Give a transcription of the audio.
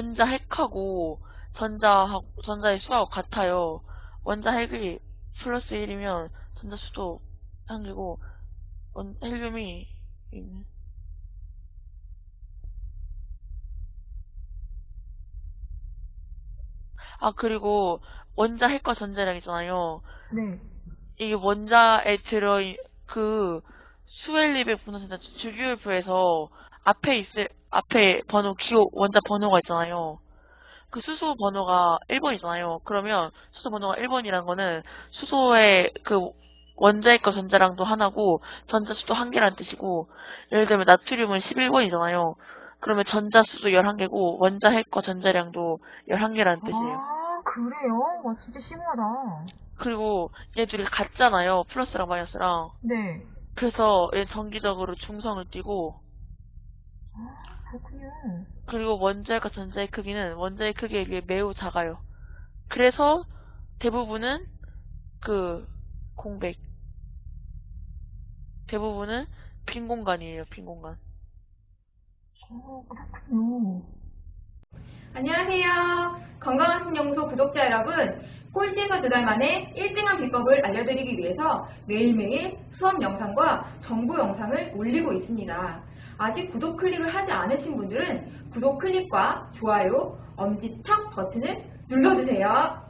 원자 핵하고 전자 전자의 수하고 같아요. 원자 핵이 플러스 1이면 전자 수도 한 개고 원, 헬륨이 있네. 아 그리고 원자 핵과 전자량 있잖아요. 네. 이게 원자에 들어 그 수엘리백 분화센터 주기율표에서 앞에 있을 앞에 번호 기호 원자 번호가 있잖아요. 그 수소 번호가 1번이잖아요. 그러면 수소 번호가 1번이라는 거는 수소의 그 원자핵과 전자량도 하나고 전자수도 한 개라는 뜻이고 예를 들면 나트륨은 11번이잖아요. 그러면 전자수도 11개고 원자 핵과 전자량도 11개라는 뜻이에요. 아, 그래요? 와, 진짜 심하다. 그리고 얘들이 같잖아요. 플러스랑 마이너스랑. 네. 그래서 얘 정기적으로 중성을 띠고 아, 그렇군요. 그리고 원자핵과 전자의 크기는 원자의 크기에 비해 매우 작아요. 그래서 대부분은 그 공백 대부분은 빈 공간이에요. 빈 공간. 어, 그렇군요. 안녕하세요. 건강한 신연구소 구독자 여러분. 꼴찌에서 두 달 만에 1등한 비법을 알려드리기 위해서 매일매일 수업 영상과 정보 영상을 올리고 있습니다. 아직 구독 클릭을 하지 않으신 분들은 구독 클릭과 좋아요, 엄지척 버튼을 눌러주세요.